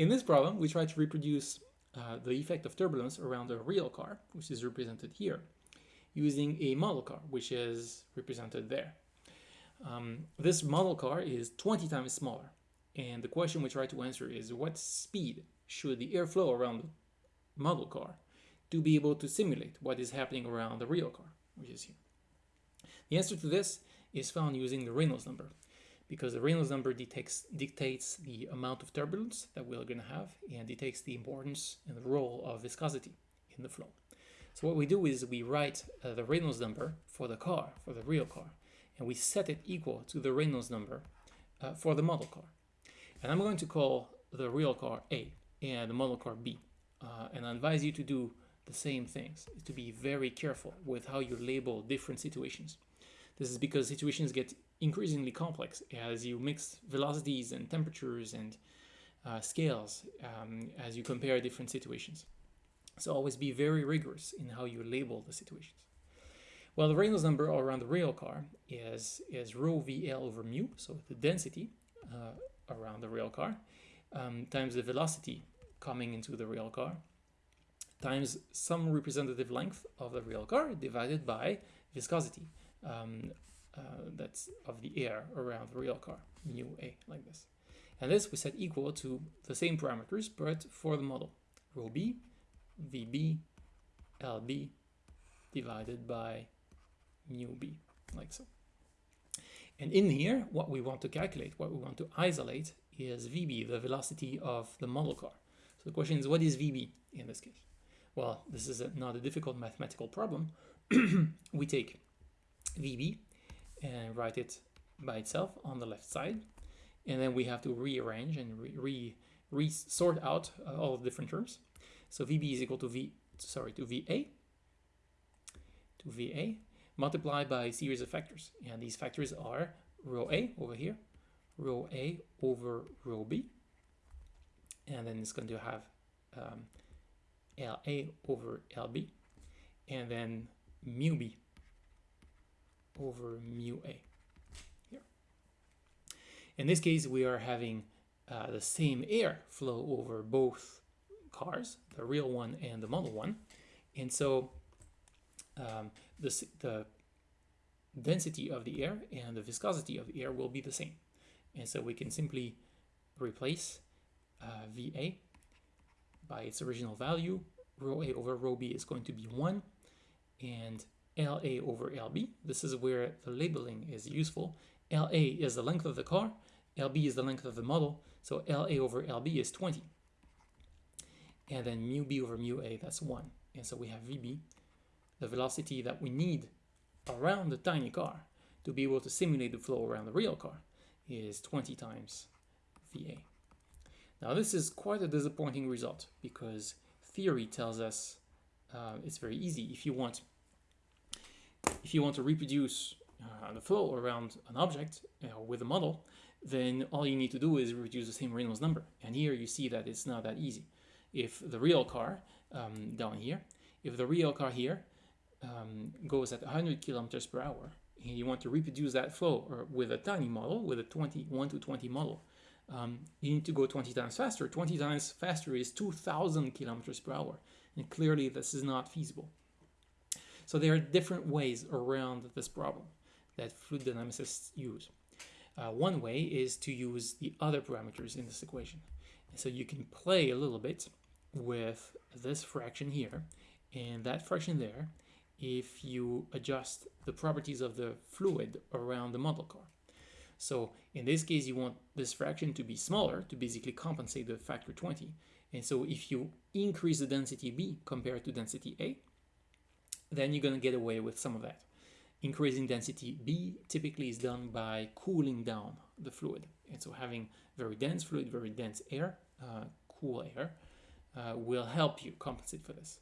In this problem, we try to reproduce uh, the effect of turbulence around a real car, which is represented here, using a model car, which is represented there. Um, this model car is 20 times smaller, and the question we try to answer is what speed should the airflow around the model car to be able to simulate what is happening around the real car, which is here. The answer to this is found using the Reynolds number, because the Reynolds number dictates, dictates the amount of turbulence that we're going to have and dictates the importance and the role of viscosity in the flow. So what we do is we write uh, the Reynolds number for the car, for the real car, and we set it equal to the Reynolds number uh, for the model car. And I'm going to call the real car A and the model car B. Uh, and I advise you to do the same things, to be very careful with how you label different situations. This is because situations get increasingly complex as you mix velocities and temperatures and uh, scales um, as you compare different situations. So always be very rigorous in how you label the situations. Well, the Reynolds number around the real car is, is rho VL over mu, so the density uh, around the real car, um, times the velocity coming into the real car, times some representative length of the real car divided by viscosity. Um, uh, that's of the air around the real car, mu a, like this. And this we set equal to the same parameters, but for the model. Rho b, vb, lb, divided by mu b, like so. And in here, what we want to calculate, what we want to isolate is vb, the velocity of the model car. So the question is, what is vb in this case? Well, this is a, not a difficult mathematical problem. we take vb and write it by itself on the left side. And then we have to rearrange and re, re, re sort out uh, all the different terms. So VB is equal to V, sorry, to VA, to VA, multiplied by a series of factors. And these factors are rho A over here, rho A over rho B, and then it's going to have um, LA over LB, and then mu B over mu a here. In this case, we are having uh, the same air flow over both cars, the real one and the model one. And so um, this, the density of the air and the viscosity of the air will be the same. And so we can simply replace uh, VA by its original value. Rho A over rho B is going to be 1 and LA over LB. This is where the labeling is useful. LA is the length of the car, LB is the length of the model, so LA over LB is 20. And then mu B over mu A, that's 1. And so we have VB, the velocity that we need around the tiny car to be able to simulate the flow around the real car is 20 times VA. Now this is quite a disappointing result because theory tells us uh, it's very easy. If you want if you want to reproduce uh, the flow around an object uh, with a model, then all you need to do is reproduce the same Reynolds number. And here you see that it's not that easy. If the real car um, down here, if the real car here um, goes at 100 kilometers per hour, and you want to reproduce that flow or with a tiny model, with a 20, 1 to 20 model, um, you need to go 20 times faster. 20 times faster is 2,000 kilometers per hour. And clearly this is not feasible. So there are different ways around this problem that fluid dynamicists use. Uh, one way is to use the other parameters in this equation. So you can play a little bit with this fraction here and that fraction there if you adjust the properties of the fluid around the model car. So in this case, you want this fraction to be smaller to basically compensate the factor 20. And so if you increase the density B compared to density A, then you're going to get away with some of that. Increasing density B typically is done by cooling down the fluid. And so having very dense fluid, very dense air, uh, cool air, uh, will help you compensate for this.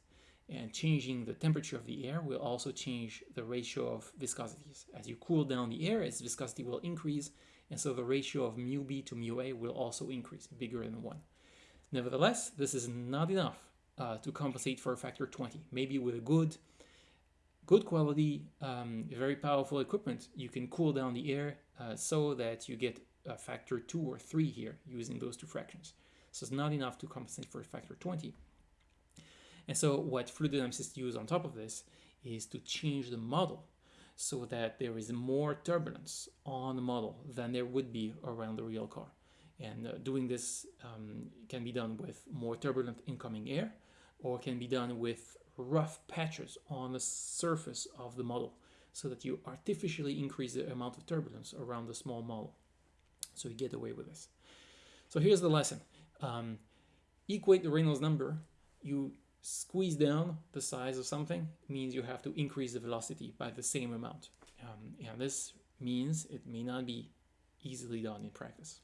And changing the temperature of the air will also change the ratio of viscosities. As you cool down the air, its viscosity will increase, and so the ratio of mu B to mu A will also increase, bigger than 1. Nevertheless, this is not enough uh, to compensate for a factor 20. Maybe with a good good quality, um, very powerful equipment, you can cool down the air uh, so that you get a factor two or three here using those two fractions. So it's not enough to compensate for a factor 20. And so what fluid dynamicists use on top of this is to change the model so that there is more turbulence on the model than there would be around the real car. And uh, doing this um, can be done with more turbulent incoming air or can be done with rough patches on the surface of the model so that you artificially increase the amount of turbulence around the small model. So you get away with this. So here's the lesson. Um, equate the Reynolds number. You squeeze down the size of something means you have to increase the velocity by the same amount. Um, and this means it may not be easily done in practice.